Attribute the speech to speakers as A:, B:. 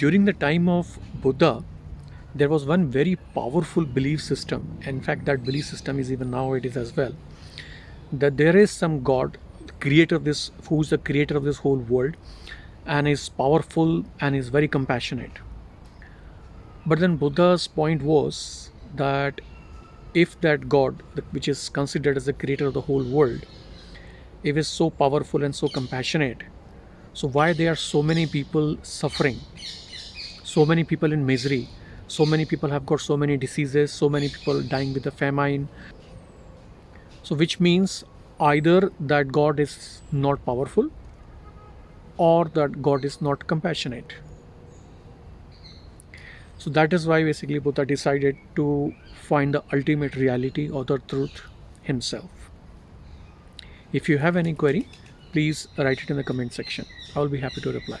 A: during the time of Buddha, there was one very powerful belief system. In fact, that belief system is even now it is as well. That there is some God, creator of this, who is the creator of this whole world, and is powerful and is very compassionate. But then Buddha's point was that if that God, which is considered as the creator of the whole world, if is so powerful and so compassionate, so why there are so many people suffering, so many people in misery, so many people have got so many diseases, so many people dying with the famine. So which means either that God is not powerful or that God is not compassionate. So that is why basically Buddha decided to find the ultimate reality or the truth himself. If you have any query, please write it in the comment section. I will be happy to reply.